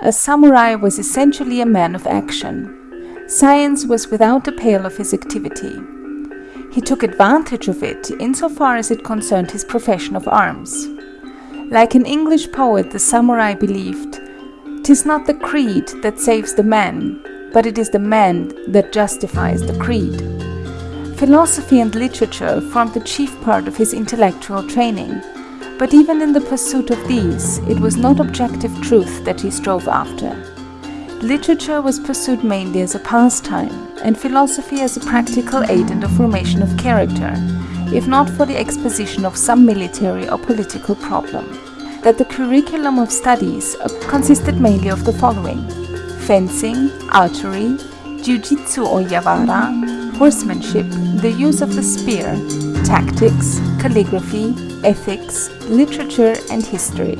A samurai was essentially a man of action. Science was without the pale of his activity. He took advantage of it in so far as it concerned his profession of arms. Like an English poet the samurai believed, "'Tis not the creed that saves the man, but it is the man that justifies the creed." Philosophy and literature formed the chief part of his intellectual training, but even in the pursuit of these, it was not objective truth that he strove after. Literature was pursued mainly as a pastime, and philosophy as a practical aid in the formation of character, if not for the exposition of some military or political problem. That the curriculum of studies uh, consisted mainly of the following fencing, archery, jiu-jitsu or yawara, horsemanship, the use of the spear, tactics, calligraphy, ethics, literature and history.